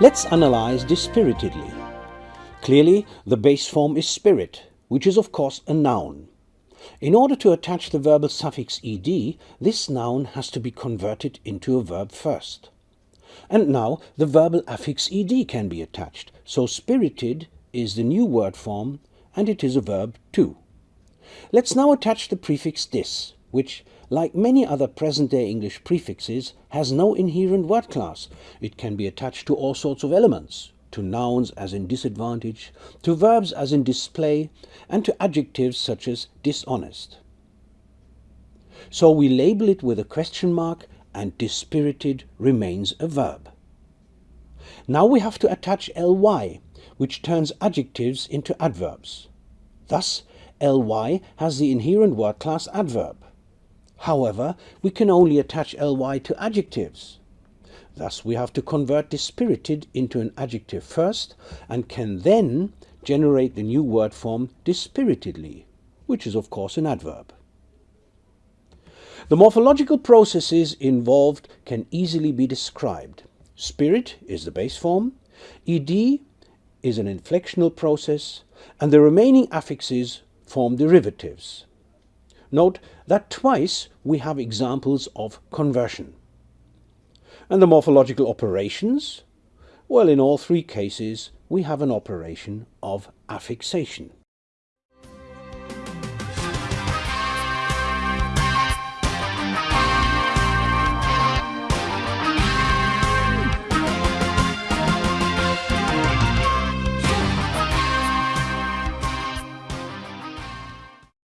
Let's analyze dispiritedly. Clearly, the base form is spirit, which is of course a noun. In order to attach the verbal suffix ed, this noun has to be converted into a verb first. And now the verbal affix ed can be attached, so spirited is the new word form and it is a verb too. Let's now attach the prefix dis, which, like many other present-day English prefixes, has no inherent word class. It can be attached to all sorts of elements, to nouns as in disadvantage, to verbs as in display, and to adjectives such as dishonest. So we label it with a question mark and dispirited remains a verb. Now we have to attach ly, which turns adjectives into adverbs. Thus, ly has the inherent word class adverb. However, we can only attach ly to adjectives. Thus we have to convert dispirited into an adjective first and can then generate the new word form dispiritedly, which is of course an adverb. The morphological processes involved can easily be described. Spirit is the base form, ed is an inflectional process, and the remaining affixes form derivatives. Note that twice we have examples of conversion. And the morphological operations? Well, in all three cases, we have an operation of affixation.